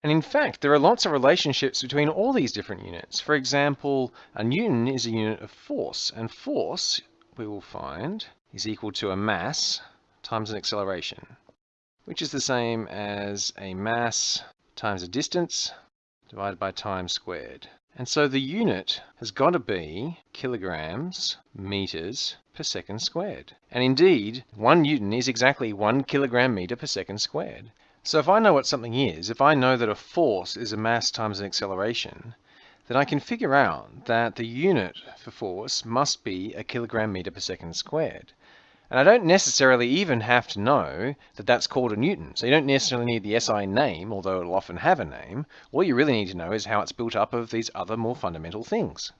And in fact, there are lots of relationships between all these different units. For example, a newton is a unit of force, and force, we will find, is equal to a mass times an acceleration, which is the same as a mass times a distance divided by time squared. And so the unit has got to be kilograms meters per second squared. And indeed, one newton is exactly one kilogram meter per second squared. So if I know what something is, if I know that a force is a mass times an acceleration, then I can figure out that the unit for force must be a kilogram meter per second squared. And I don't necessarily even have to know that that's called a Newton. So you don't necessarily need the SI name, although it'll often have a name. All you really need to know is how it's built up of these other more fundamental things.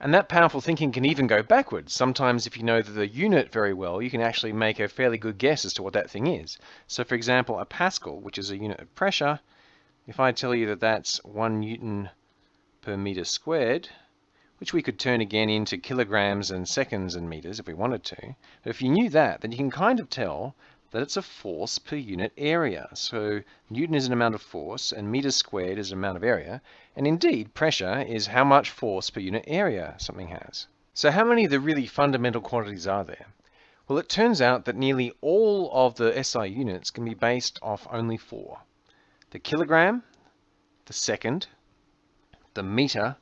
And that powerful thinking can even go backwards. Sometimes if you know the unit very well, you can actually make a fairly good guess as to what that thing is. So for example, a Pascal, which is a unit of pressure, if I tell you that that's one Newton per meter squared, which we could turn again into kilograms and seconds and meters if we wanted to. But if you knew that, then you can kind of tell that it's a force per unit area. So Newton is an amount of force and meters squared is an amount of area. And indeed, pressure is how much force per unit area something has. So how many of the really fundamental quantities are there? Well, it turns out that nearly all of the SI units can be based off only four. The kilogram, the second, the meter,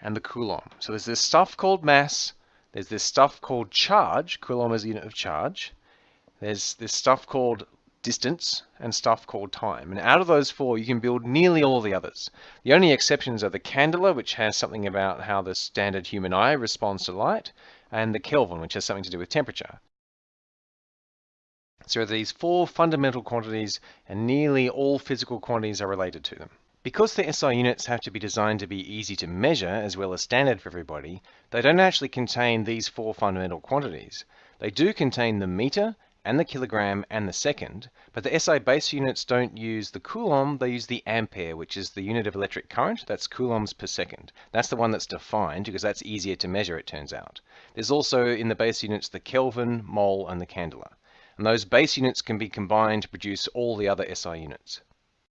and the coulomb. So there's this stuff called mass, there's this stuff called charge, coulomb is a unit of charge, there's this stuff called distance and stuff called time. And out of those four, you can build nearly all the others. The only exceptions are the candela, which has something about how the standard human eye responds to light, and the Kelvin, which has something to do with temperature. So these four fundamental quantities, and nearly all physical quantities are related to them. Because the SI units have to be designed to be easy to measure as well as standard for everybody, they don't actually contain these four fundamental quantities. They do contain the meter and the kilogram and the second, but the SI base units don't use the coulomb, they use the ampere, which is the unit of electric current, that's coulombs per second. That's the one that's defined because that's easier to measure, it turns out. There's also in the base units the Kelvin, mole, and the candela. And those base units can be combined to produce all the other SI units.